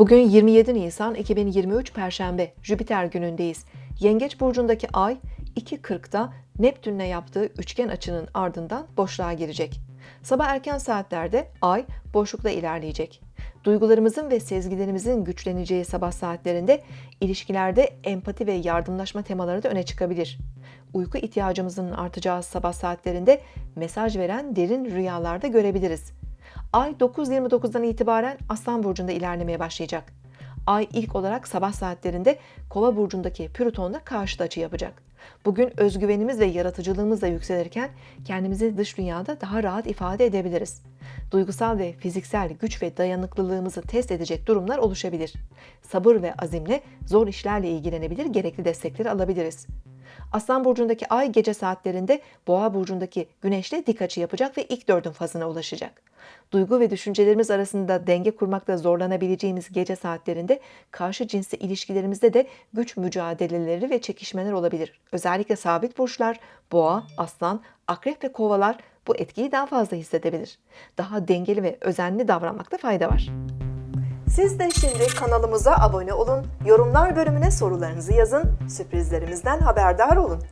Bugün 27 Nisan 2023 Perşembe Jüpiter günündeyiz. Yengeç burcundaki ay 2.40'da Neptün'le yaptığı üçgen açının ardından boşluğa girecek. Sabah erken saatlerde ay boşlukta ilerleyecek. Duygularımızın ve sezgilerimizin güçleneceği sabah saatlerinde ilişkilerde empati ve yardımlaşma temaları da öne çıkabilir. Uyku ihtiyacımızın artacağı sabah saatlerinde mesaj veren derin rüyalarda görebiliriz. Ay 9.29'dan itibaren Aslan Burcu'nda ilerlemeye başlayacak. Ay ilk olarak sabah saatlerinde Kova burcundaki Plüton'la karşıt açı yapacak. Bugün özgüvenimiz ve yaratıcılığımız da yükselirken kendimizi dış dünyada daha rahat ifade edebiliriz. Duygusal ve fiziksel güç ve dayanıklılığımızı test edecek durumlar oluşabilir. Sabır ve azimle zor işlerle ilgilenebilir, gerekli destekleri alabiliriz. Aslan burcundaki ay gece saatlerinde Boğa burcundaki Güneş'le dik açı yapacak ve ilk dördün fazına ulaşacak. Duygu ve düşüncelerimiz arasında denge kurmakta zorlanabileceğimiz gece saatlerinde karşı cinsli ilişkilerimizde de güç mücadeleleri ve çekişmeler olabilir. Özellikle sabit burçlar, Boğa, Aslan, Akrep ve Kovalar bu etkiyi daha fazla hissedebilir. Daha dengeli ve özenli davranmakta fayda var. Siz de şimdi kanalımıza abone olun, yorumlar bölümüne sorularınızı yazın, sürprizlerimizden haberdar olun.